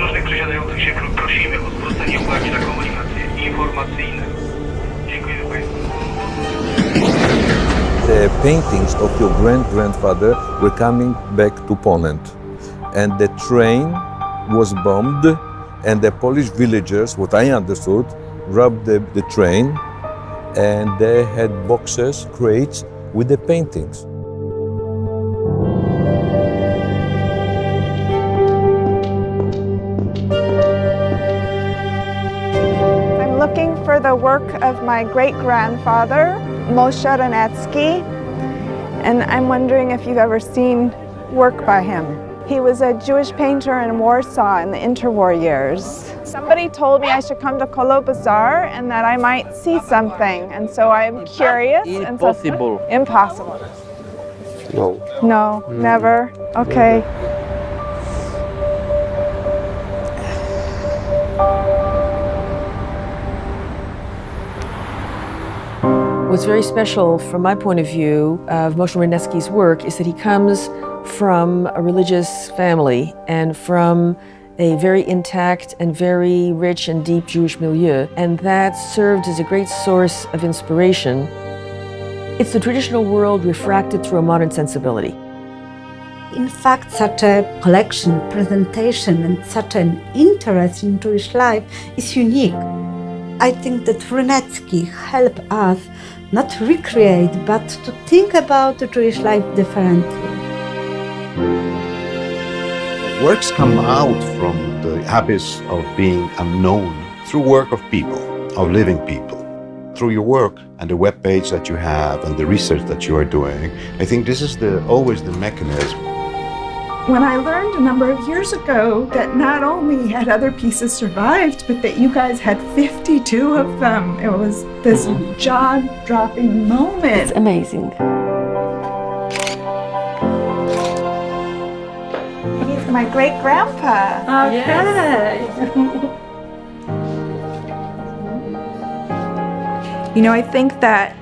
podróżnych przesiadających się pro- prosimy o zwrócenie uwagi na komunikacje informacyjne. Dziękuję Państwu. the paintings of your grand grandfather were coming back to Poland. And the train was bombed, and the Polish villagers, what I understood, robbed the, the train and they had boxes, crates with the paintings. Looking for the work of my great-grandfather, Moshe Rynecki, and I'm wondering if you've ever seen work by him. He was a Jewish painter in Warsaw in the interwar years. Somebody told me I should come to Kolo Bazaar and that I might see something, and so I'm curious. and so- Impossible. Impossible. No. No, never. Okay. What's very special from my point of view of Moshe Rynecki's work is that he comes from a religious family and from a very intact and very rich and deep Jewish milieu, and that served as a great source of inspiration. It's the traditional world refracted through a modern sensibility. In fact, such a collection, presentation, and such an interest in Jewish life is unique. I think that Rynecki helped us not recreate, but to think about the Jewish life differently. Works come out from the habits of being unknown through work of people, of living people. Through your work and the web page that you have and the research that you are doing, I think this is the always the mechanism When I learned a number of years ago that not only had other pieces survived, but that you guys had 52 of them, it was this mm-hmm. jaw dropping moment. It's amazing. He's my great-grandpa. Okay. you know, I think that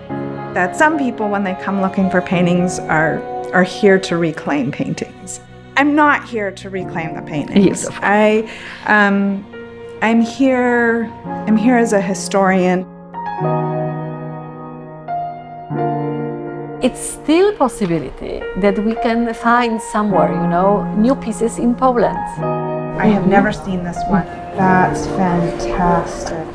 that some people, when they come looking for paintings, are are here to reclaim paintings. I'm not here to reclaim the paintings. Yes. I, um, I'm here. I'm here as a historian. it's still a possibility that we can find somewhere, you know, new pieces in Poland. I have never seen this one. That's fantastic.